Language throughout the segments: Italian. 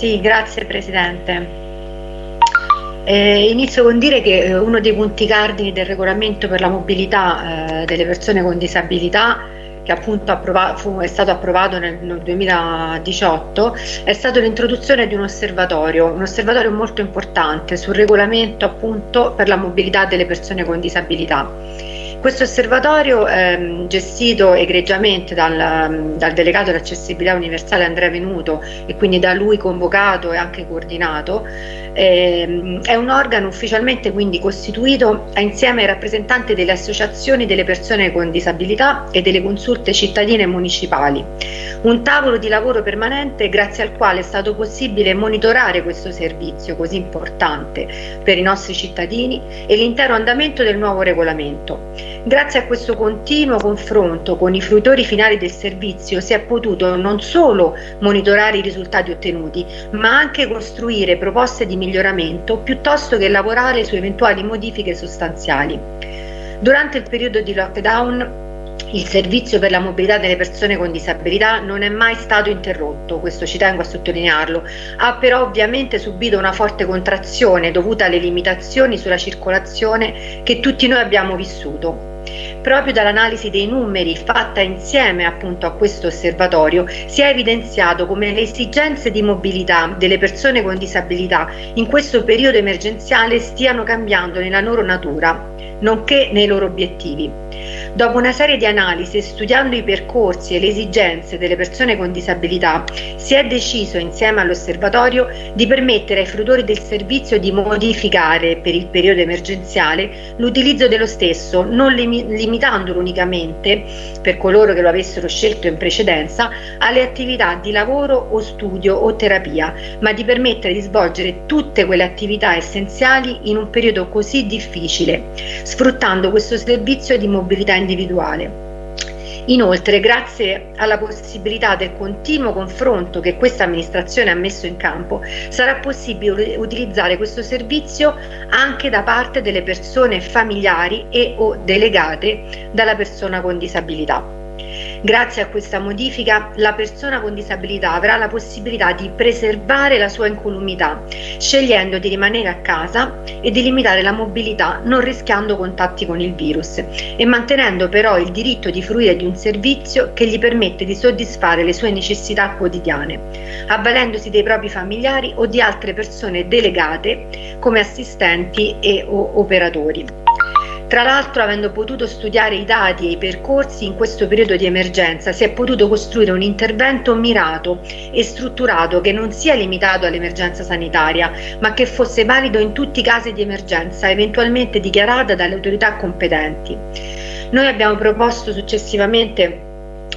Sì, grazie Presidente. Eh, inizio con dire che eh, uno dei punti cardini del regolamento per la mobilità eh, delle persone con disabilità che appunto fu, è stato approvato nel, nel 2018 è stato l'introduzione di un osservatorio, un osservatorio molto importante sul regolamento appunto per la mobilità delle persone con disabilità. Questo osservatorio ehm, gestito egregiamente dal, dal delegato dell'accessibilità universale Andrea Venuto e quindi da lui convocato e anche coordinato ehm, è un organo ufficialmente quindi costituito insieme ai rappresentanti delle associazioni delle persone con disabilità e delle consulte cittadine e municipali. Un tavolo di lavoro permanente grazie al quale è stato possibile monitorare questo servizio così importante per i nostri cittadini e l'intero andamento del nuovo regolamento. Grazie a questo continuo confronto con i fruitori finali del servizio si è potuto non solo monitorare i risultati ottenuti, ma anche costruire proposte di miglioramento piuttosto che lavorare su eventuali modifiche sostanziali. Durante il periodo di lockdown il servizio per la mobilità delle persone con disabilità non è mai stato interrotto, questo ci tengo a sottolinearlo, ha però ovviamente subito una forte contrazione dovuta alle limitazioni sulla circolazione che tutti noi abbiamo vissuto. Proprio dall'analisi dei numeri fatta insieme appunto a questo osservatorio si è evidenziato come le esigenze di mobilità delle persone con disabilità in questo periodo emergenziale stiano cambiando nella loro natura, nonché nei loro obiettivi. Dopo una serie di analisi, studiando i percorsi e le esigenze delle persone con disabilità, si è deciso insieme all'osservatorio di permettere ai fruitori del servizio di modificare per il periodo emergenziale l'utilizzo dello stesso, non limitandolo unicamente, per coloro che lo avessero scelto in precedenza, alle attività di lavoro o studio o terapia, ma di permettere di svolgere tutte quelle attività essenziali in un periodo così difficile, sfruttando questo servizio di mobilità individuale. Inoltre, grazie alla possibilità del continuo confronto che questa amministrazione ha messo in campo, sarà possibile utilizzare questo servizio anche da parte delle persone familiari e o delegate dalla persona con disabilità. Grazie a questa modifica la persona con disabilità avrà la possibilità di preservare la sua incolumità, scegliendo di rimanere a casa e di limitare la mobilità non rischiando contatti con il virus e mantenendo però il diritto di fruire di un servizio che gli permette di soddisfare le sue necessità quotidiane, avvalendosi dei propri familiari o di altre persone delegate come assistenti e o operatori. Tra l'altro, avendo potuto studiare i dati e i percorsi in questo periodo di emergenza, si è potuto costruire un intervento mirato e strutturato che non sia limitato all'emergenza sanitaria, ma che fosse valido in tutti i casi di emergenza eventualmente dichiarata dalle autorità competenti. Noi abbiamo proposto successivamente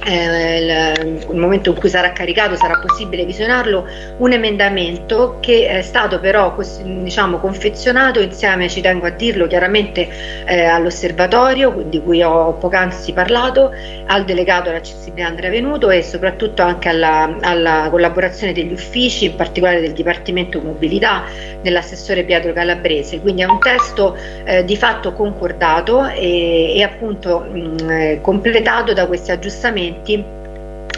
eh, momento in cui sarà caricato sarà possibile visionarlo un emendamento che è stato però diciamo, confezionato insieme, ci tengo a dirlo chiaramente eh, all'osservatorio di cui ho poc'anzi parlato, al delegato all'accessibilità Andrea Venuto e soprattutto anche alla, alla, collaborazione degli uffici, in particolare del Dipartimento Mobilità dell'assessore Pietro Calabrese, quindi è un testo eh, di fatto concordato e, e appunto mh, eh, completato da questi aggiustamenti emendamenti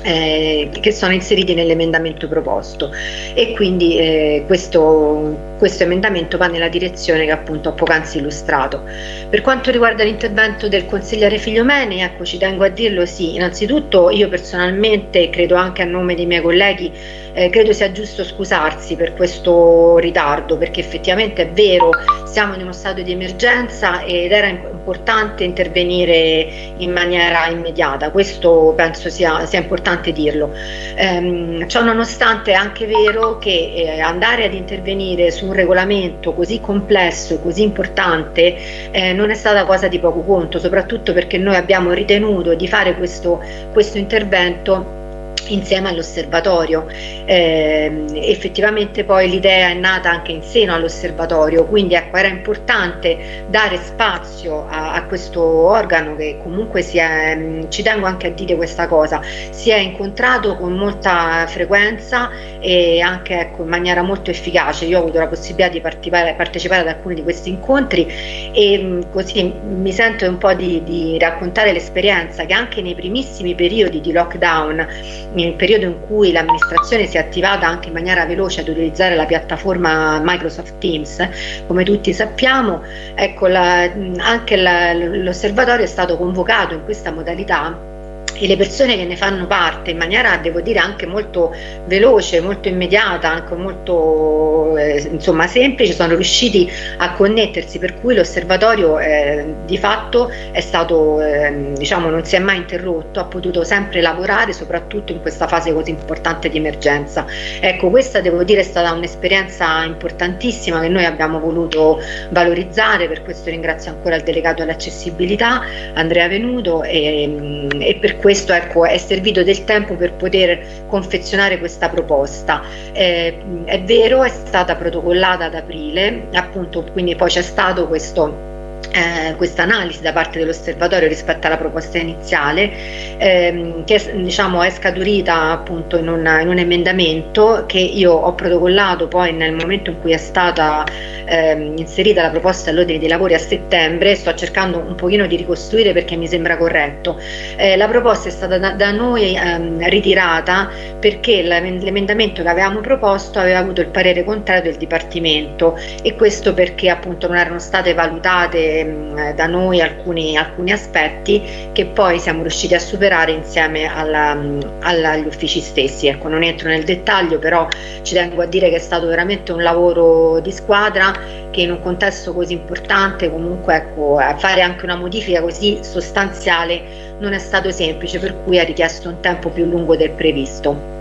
eh, che sono inseriti nell'emendamento proposto. E quindi eh, questo, questo, emendamento va nella direzione che appunto ho poc'anzi illustrato. Per quanto riguarda l'intervento del consigliere Figliomeni, ecco ci tengo a dirlo sì, innanzitutto io personalmente credo anche a nome dei miei colleghi eh, credo sia giusto scusarsi per questo ritardo perché effettivamente è vero siamo in uno stato di emergenza ed era importante intervenire in maniera immediata questo penso sia, sia importante dirlo ehm, ciò nonostante è anche vero che eh, andare ad intervenire su un regolamento così complesso e così importante eh, non è stata cosa di poco conto soprattutto perché noi abbiamo ritenuto di fare questo, questo intervento insieme all'osservatorio. Eh, effettivamente poi l'idea è nata anche in seno all'osservatorio, quindi ecco, era importante dare spazio a, a questo organo che comunque si è, mm, ci tengo anche a dire questa cosa, si è incontrato con molta frequenza e anche ecco, in maniera molto efficace. Io ho avuto la possibilità di partecipare, partecipare ad alcuni di questi incontri e mm, così mi sento un po' di, di raccontare l'esperienza che anche nei primissimi periodi di lockdown nel periodo in cui l'amministrazione si è attivata anche in maniera veloce ad utilizzare la piattaforma Microsoft Teams, come tutti sappiamo, ecco, la, anche l'osservatorio è stato convocato in questa modalità e le persone che ne fanno parte in maniera devo dire anche molto veloce, molto immediata, anche molto eh, insomma semplice sono riusciti a connettersi per cui l'osservatorio eh, di fatto è stato eh, diciamo non si è mai interrotto, ha potuto sempre lavorare soprattutto in questa fase così importante di emergenza. Ecco questa devo dire è stata un'esperienza importantissima che noi abbiamo voluto valorizzare, per questo ringrazio ancora il delegato all'accessibilità Andrea Venuto e, e per questo ecco, è servito del tempo per poter confezionare questa proposta. Eh, è vero, è stata protocollata ad aprile, appunto, quindi poi c'è stato questo eh, questa analisi da parte dell'osservatorio rispetto alla proposta iniziale ehm, che diciamo, è scaturita appunto in, una, in, un emendamento che io ho protocollato poi nel momento in cui è stata ehm, inserita la proposta all'ordine dei lavori a settembre. Sto cercando un pochino di ricostruire perché mi sembra corretto. Eh, la proposta è stata da, da noi ehm, ritirata perché l'emendamento che avevamo proposto aveva avuto il parere contrario del Dipartimento e questo perché appunto non erano state valutate Ehm, da noi alcuni, alcuni, aspetti che poi siamo riusciti a superare insieme alla, alla, agli uffici stessi. Ecco, non entro nel dettaglio, però ci tengo a dire che è stato veramente un lavoro di squadra che in un contesto così importante comunque ecco, fare anche una modifica così sostanziale non è stato semplice, per cui ha richiesto un tempo più lungo del previsto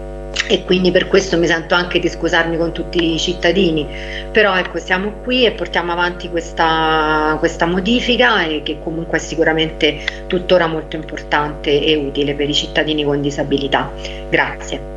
e quindi per questo mi sento anche di scusarmi con tutti i cittadini. Però ecco siamo qui e portiamo avanti questa, questa modifica che comunque è sicuramente tuttora molto importante e utile per i cittadini con disabilità. Grazie